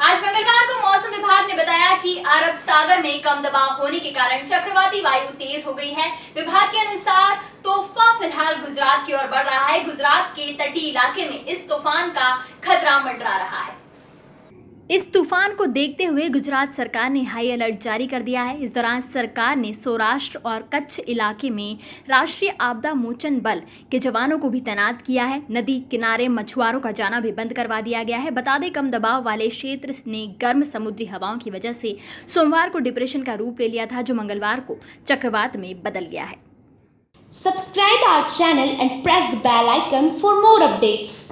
आज मंगलवार को मौसम विभाग ने बताया कि अरब सागर में कम दबाव होने के कारण चक्रवाती वायु तेज हो गई है। विभाग के अनुसार तोहफा फ़िलहाल गुजरात की ओर बढ़ रहा है। गुजरात के तटीय इलाके में इस तूफ़ान का खतरा मंडरा रहा है। इस तूफ़ान को देखते हुए गुजरात सरकार ने हाई अलर्ट जारी कर दिया है। इस दौरान सरकार ने सौराष्ट्र और कच्छ इलाके में राष्ट्रीय आपदा मोचन बल के जवानों को भी तैनात किया है। नदी किनारे मछुआरों का जाना भी बंद करवा दिया गया है। बता दें, कम दबाव वाले क्षेत्र ने गर्म समुद्री हवाओं की वजह से सोमवार को डिप्रेशन का रूप ले लिया था, जो मंगलवार को चक्रवात में बदल गया है। Subscribe our channel and press the bell icon for more updates.